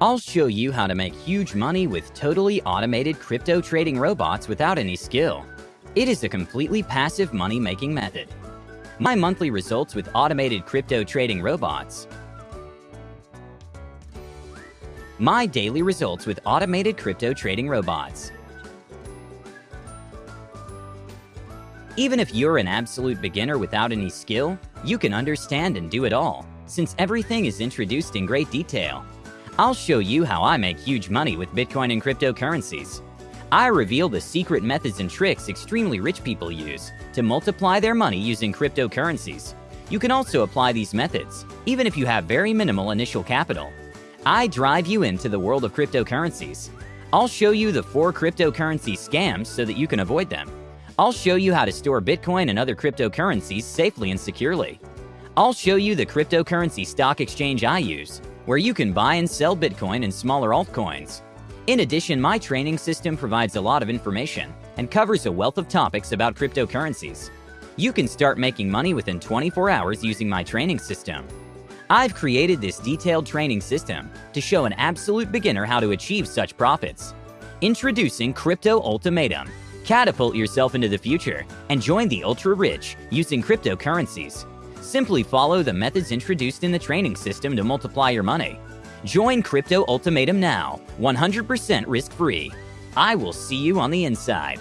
I'll show you how to make huge money with totally automated crypto trading robots without any skill. It is a completely passive money-making method. My monthly results with automated crypto trading robots. My daily results with automated crypto trading robots. Even if you're an absolute beginner without any skill, you can understand and do it all, since everything is introduced in great detail. I'll show you how I make huge money with Bitcoin and cryptocurrencies. I reveal the secret methods and tricks extremely rich people use to multiply their money using cryptocurrencies. You can also apply these methods, even if you have very minimal initial capital. I drive you into the world of cryptocurrencies. I'll show you the four cryptocurrency scams so that you can avoid them. I'll show you how to store Bitcoin and other cryptocurrencies safely and securely. I'll show you the cryptocurrency stock exchange I use, where you can buy and sell Bitcoin and smaller altcoins. In addition, my training system provides a lot of information and covers a wealth of topics about cryptocurrencies. You can start making money within 24 hours using my training system. I've created this detailed training system to show an absolute beginner how to achieve such profits. Introducing Crypto Ultimatum, Catapult yourself into the future and join the ultra-rich using cryptocurrencies. Simply follow the methods introduced in the training system to multiply your money. Join Crypto Ultimatum now, 100% risk-free. I will see you on the inside.